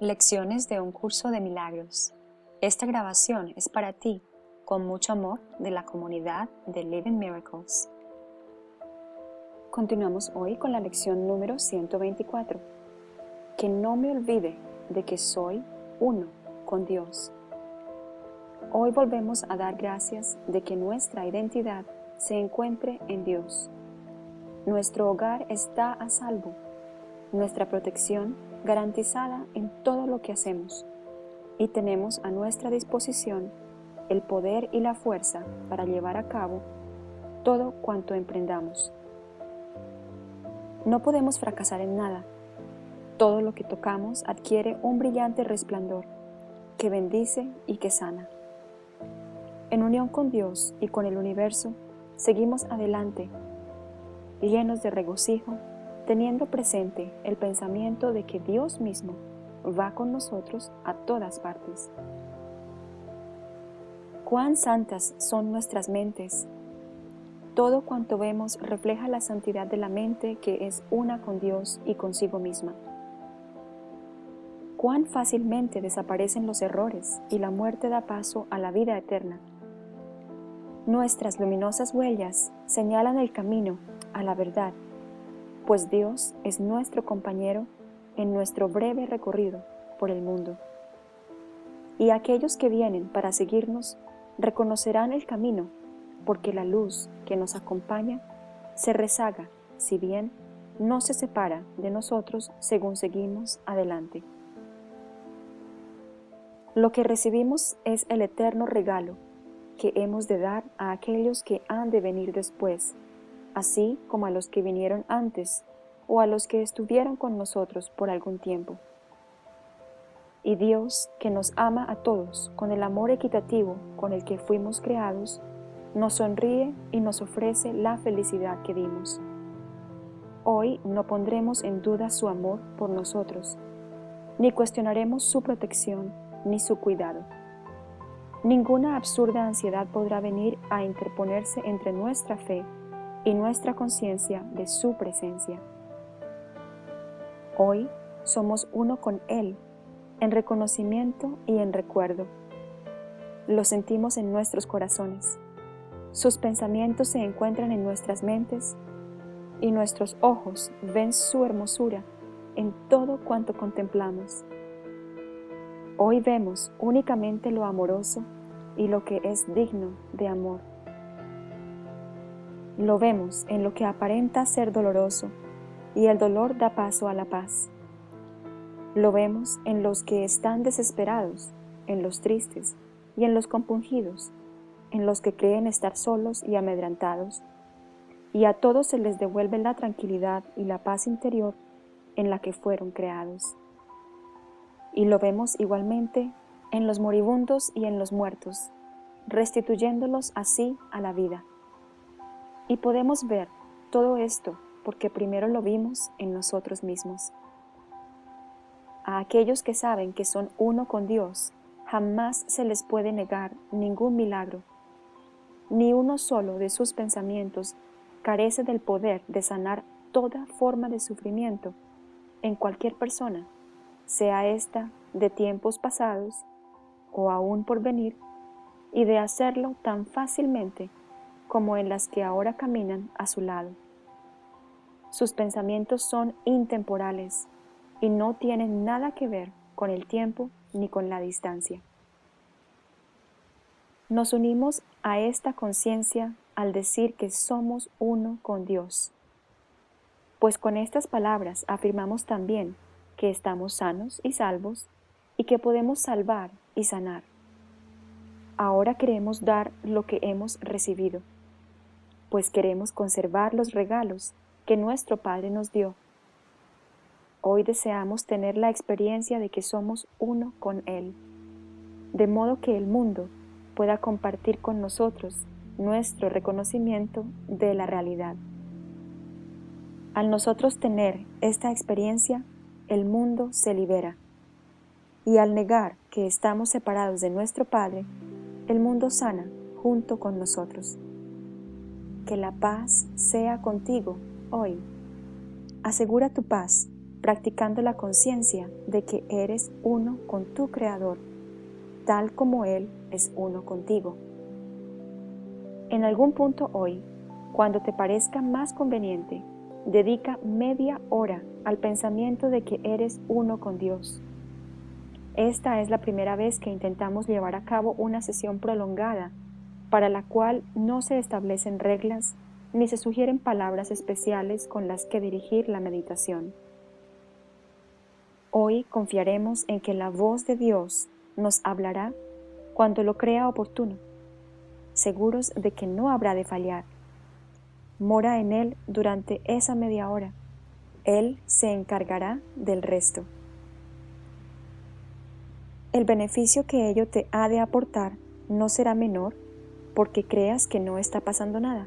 Lecciones de un curso de milagros. Esta grabación es para ti, con mucho amor, de la comunidad de Living Miracles. Continuamos hoy con la lección número 124. Que no me olvide de que soy uno con Dios. Hoy volvemos a dar gracias de que nuestra identidad se encuentre en Dios. Nuestro hogar está a salvo. Nuestra protección garantizada en todo lo que hacemos y tenemos a nuestra disposición el poder y la fuerza para llevar a cabo todo cuanto emprendamos. No podemos fracasar en nada. Todo lo que tocamos adquiere un brillante resplandor que bendice y que sana. En unión con Dios y con el universo, seguimos adelante, llenos de regocijo teniendo presente el pensamiento de que Dios mismo va con nosotros a todas partes. Cuán santas son nuestras mentes. Todo cuanto vemos refleja la santidad de la mente que es una con Dios y consigo misma. Cuán fácilmente desaparecen los errores y la muerte da paso a la vida eterna. Nuestras luminosas huellas señalan el camino a la verdad pues Dios es nuestro compañero en nuestro breve recorrido por el mundo. Y aquellos que vienen para seguirnos reconocerán el camino, porque la luz que nos acompaña se rezaga, si bien no se separa de nosotros según seguimos adelante. Lo que recibimos es el eterno regalo que hemos de dar a aquellos que han de venir después así como a los que vinieron antes o a los que estuvieron con nosotros por algún tiempo. Y Dios, que nos ama a todos con el amor equitativo con el que fuimos creados, nos sonríe y nos ofrece la felicidad que dimos. Hoy no pondremos en duda su amor por nosotros, ni cuestionaremos su protección ni su cuidado. Ninguna absurda ansiedad podrá venir a interponerse entre nuestra fe y nuestra conciencia de su presencia. Hoy somos uno con Él, en reconocimiento y en recuerdo. Lo sentimos en nuestros corazones. Sus pensamientos se encuentran en nuestras mentes y nuestros ojos ven su hermosura en todo cuanto contemplamos. Hoy vemos únicamente lo amoroso y lo que es digno de amor. Lo vemos en lo que aparenta ser doloroso y el dolor da paso a la paz. Lo vemos en los que están desesperados, en los tristes y en los compungidos, en los que creen estar solos y amedrantados, y a todos se les devuelve la tranquilidad y la paz interior en la que fueron creados. Y lo vemos igualmente en los moribundos y en los muertos, restituyéndolos así a la vida. Y podemos ver todo esto porque primero lo vimos en nosotros mismos. A aquellos que saben que son uno con Dios, jamás se les puede negar ningún milagro. Ni uno solo de sus pensamientos carece del poder de sanar toda forma de sufrimiento en cualquier persona, sea esta de tiempos pasados o aún por venir, y de hacerlo tan fácilmente como en las que ahora caminan a su lado. Sus pensamientos son intemporales y no tienen nada que ver con el tiempo ni con la distancia. Nos unimos a esta conciencia al decir que somos uno con Dios, pues con estas palabras afirmamos también que estamos sanos y salvos y que podemos salvar y sanar. Ahora queremos dar lo que hemos recibido pues queremos conservar los regalos que nuestro Padre nos dio. Hoy deseamos tener la experiencia de que somos uno con Él, de modo que el mundo pueda compartir con nosotros nuestro reconocimiento de la realidad. Al nosotros tener esta experiencia, el mundo se libera. Y al negar que estamos separados de nuestro Padre, el mundo sana junto con nosotros. Que la paz sea contigo hoy. Asegura tu paz practicando la conciencia de que eres uno con tu Creador, tal como Él es uno contigo. En algún punto hoy, cuando te parezca más conveniente, dedica media hora al pensamiento de que eres uno con Dios. Esta es la primera vez que intentamos llevar a cabo una sesión prolongada para la cual no se establecen reglas ni se sugieren palabras especiales con las que dirigir la meditación. Hoy confiaremos en que la voz de Dios nos hablará cuando lo crea oportuno, seguros de que no habrá de fallar. Mora en Él durante esa media hora. Él se encargará del resto. El beneficio que ello te ha de aportar no será menor porque creas que no está pasando nada.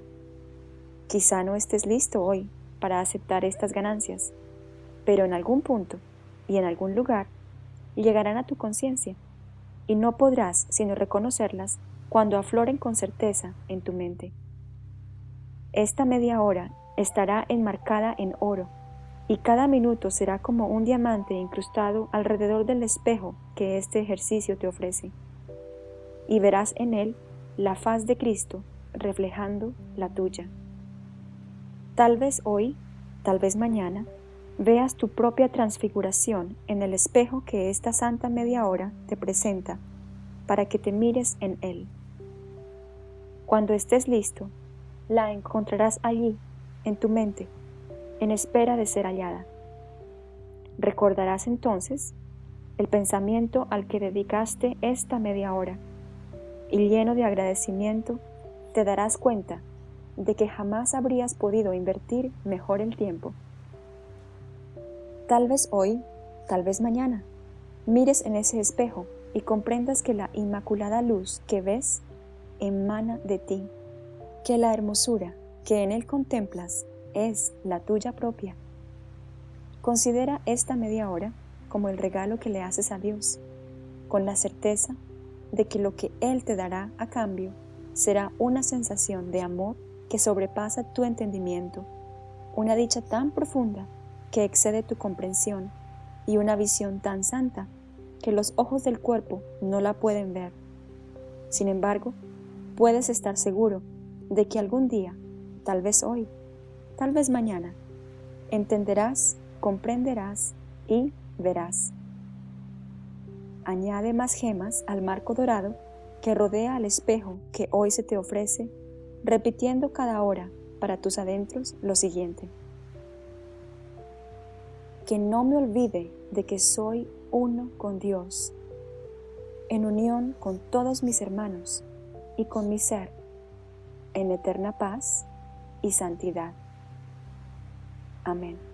Quizá no estés listo hoy para aceptar estas ganancias, pero en algún punto y en algún lugar llegarán a tu conciencia y no podrás sino reconocerlas cuando afloren con certeza en tu mente. Esta media hora estará enmarcada en oro y cada minuto será como un diamante incrustado alrededor del espejo que este ejercicio te ofrece. Y verás en él la faz de Cristo reflejando la tuya. Tal vez hoy, tal vez mañana, veas tu propia transfiguración en el espejo que esta santa media hora te presenta para que te mires en él. Cuando estés listo, la encontrarás allí, en tu mente, en espera de ser hallada. Recordarás entonces el pensamiento al que dedicaste esta media hora y lleno de agradecimiento te darás cuenta de que jamás habrías podido invertir mejor el tiempo Tal vez hoy, tal vez mañana, mires en ese espejo y comprendas que la inmaculada luz que ves emana de ti, que la hermosura que en él contemplas es la tuya propia. Considera esta media hora como el regalo que le haces a Dios, con la certeza de que lo que Él te dará a cambio será una sensación de amor que sobrepasa tu entendimiento, una dicha tan profunda que excede tu comprensión y una visión tan santa que los ojos del cuerpo no la pueden ver. Sin embargo, puedes estar seguro de que algún día, tal vez hoy, tal vez mañana, entenderás, comprenderás y verás. Añade más gemas al marco dorado que rodea al espejo que hoy se te ofrece, repitiendo cada hora para tus adentros lo siguiente que no me olvide de que soy uno con Dios, en unión con todos mis hermanos y con mi ser, en eterna paz y santidad. Amén.